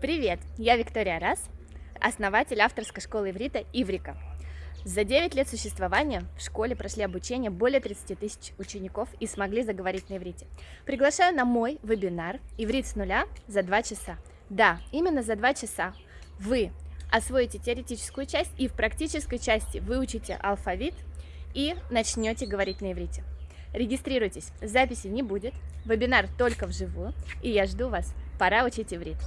Привет, я Виктория Раз, основатель авторской школы иврита «Иврика». За 9 лет существования в школе прошли обучение более 30 тысяч учеников и смогли заговорить на иврите. Приглашаю на мой вебинар «Иврит с нуля» за 2 часа. Да, именно за 2 часа вы освоите теоретическую часть и в практической части выучите алфавит и начнете говорить на иврите. Регистрируйтесь, записи не будет, вебинар только вживую, и я жду вас. Пора учить иврит.